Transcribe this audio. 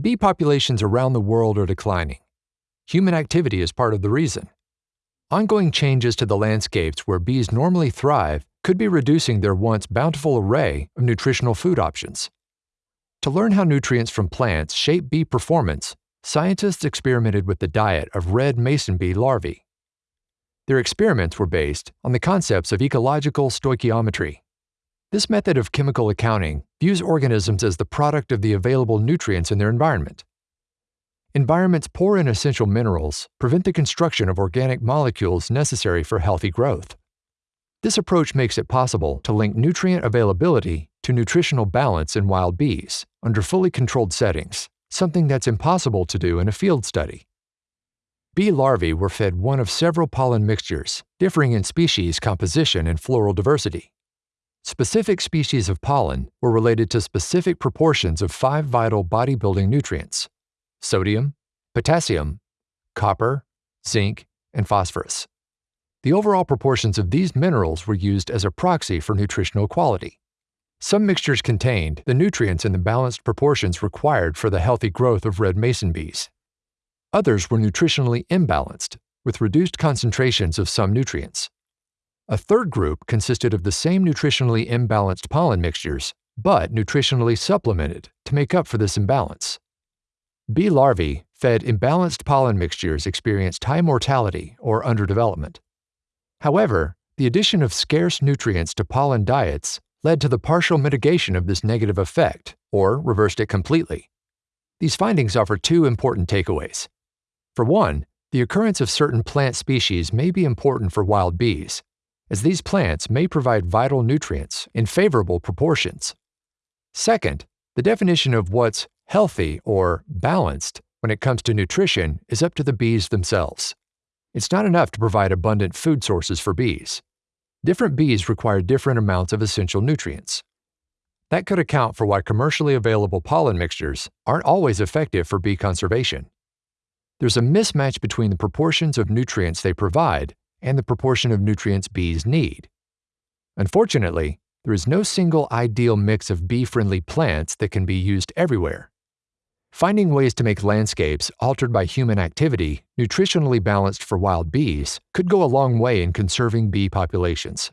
Bee populations around the world are declining. Human activity is part of the reason. Ongoing changes to the landscapes where bees normally thrive could be reducing their once bountiful array of nutritional food options. To learn how nutrients from plants shape bee performance, scientists experimented with the diet of red mason bee larvae. Their experiments were based on the concepts of ecological stoichiometry. This method of chemical accounting views organisms as the product of the available nutrients in their environment. Environments poor in essential minerals prevent the construction of organic molecules necessary for healthy growth. This approach makes it possible to link nutrient availability to nutritional balance in wild bees under fully controlled settings, something that's impossible to do in a field study. Bee larvae were fed one of several pollen mixtures, differing in species composition and floral diversity. Specific species of pollen were related to specific proportions of five vital bodybuilding nutrients sodium, potassium, copper, zinc, and phosphorus. The overall proportions of these minerals were used as a proxy for nutritional quality. Some mixtures contained the nutrients in the balanced proportions required for the healthy growth of red mason bees. Others were nutritionally imbalanced, with reduced concentrations of some nutrients. A third group consisted of the same nutritionally imbalanced pollen mixtures, but nutritionally supplemented to make up for this imbalance. Bee larvae fed imbalanced pollen mixtures experienced high mortality or underdevelopment. However, the addition of scarce nutrients to pollen diets led to the partial mitigation of this negative effect, or reversed it completely. These findings offer two important takeaways. For one, the occurrence of certain plant species may be important for wild bees, as these plants may provide vital nutrients in favorable proportions. Second, the definition of what's healthy or balanced when it comes to nutrition is up to the bees themselves. It's not enough to provide abundant food sources for bees. Different bees require different amounts of essential nutrients. That could account for why commercially available pollen mixtures aren't always effective for bee conservation. There's a mismatch between the proportions of nutrients they provide and the proportion of nutrients bees need. Unfortunately, there is no single ideal mix of bee-friendly plants that can be used everywhere. Finding ways to make landscapes altered by human activity nutritionally balanced for wild bees could go a long way in conserving bee populations.